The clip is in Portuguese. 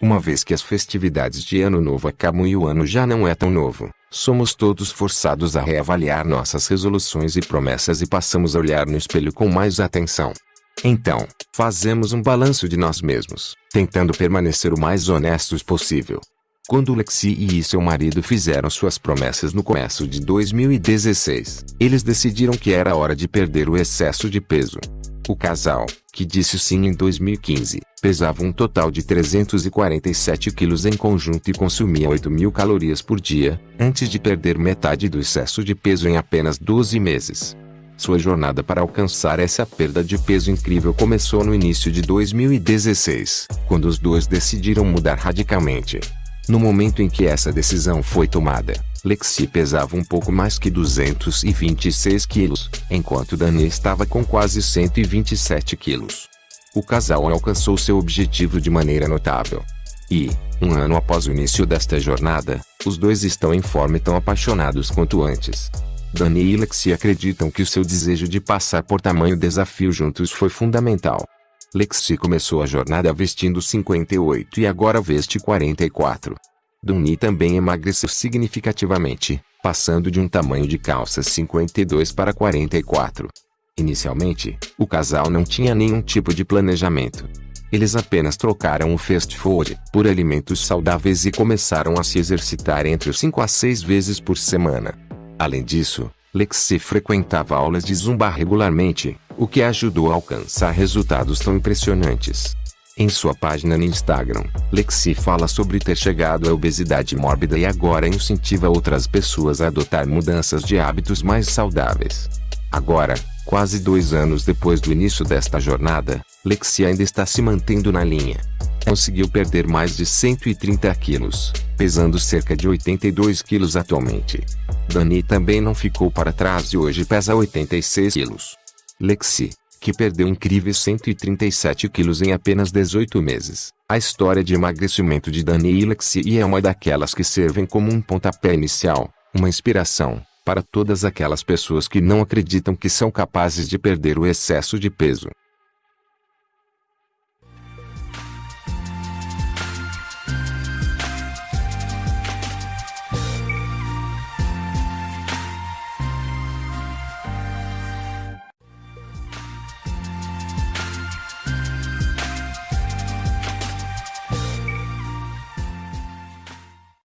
Uma vez que as festividades de Ano Novo acabam e o ano já não é tão novo, somos todos forçados a reavaliar nossas resoluções e promessas e passamos a olhar no espelho com mais atenção. Então, fazemos um balanço de nós mesmos, tentando permanecer o mais honestos possível. Quando Lexi e seu marido fizeram suas promessas no começo de 2016, eles decidiram que era hora de perder o excesso de peso. O casal, que disse sim em 2015, pesava um total de 347 quilos em conjunto e consumia 8 mil calorias por dia, antes de perder metade do excesso de peso em apenas 12 meses. Sua jornada para alcançar essa perda de peso incrível começou no início de 2016, quando os dois decidiram mudar radicalmente. No momento em que essa decisão foi tomada, Lexi pesava um pouco mais que 226 quilos, enquanto Dani estava com quase 127 quilos. O casal alcançou seu objetivo de maneira notável. E, um ano após o início desta jornada, os dois estão em forma e tão apaixonados quanto antes. Dani e Lexi acreditam que o seu desejo de passar por tamanho desafio juntos foi fundamental. Lexi começou a jornada vestindo 58 e agora veste 44. Duni também emagreceu significativamente, passando de um tamanho de calça 52 para 44. Inicialmente, o casal não tinha nenhum tipo de planejamento. Eles apenas trocaram o fast food por alimentos saudáveis e começaram a se exercitar entre 5 a 6 vezes por semana. Além disso, Lexi frequentava aulas de zumba regularmente, o que ajudou a alcançar resultados tão impressionantes. Em sua página no Instagram, Lexi fala sobre ter chegado à obesidade mórbida e agora incentiva outras pessoas a adotar mudanças de hábitos mais saudáveis. Agora, quase dois anos depois do início desta jornada, Lexi ainda está se mantendo na linha. Conseguiu perder mais de 130 quilos, pesando cerca de 82 quilos atualmente. Dani também não ficou para trás e hoje pesa 86 quilos. Lexi, que perdeu incríveis 137 quilos em apenas 18 meses. A história de emagrecimento de Dani e Lexi é uma daquelas que servem como um pontapé inicial, uma inspiração, para todas aquelas pessoas que não acreditam que são capazes de perder o excesso de peso.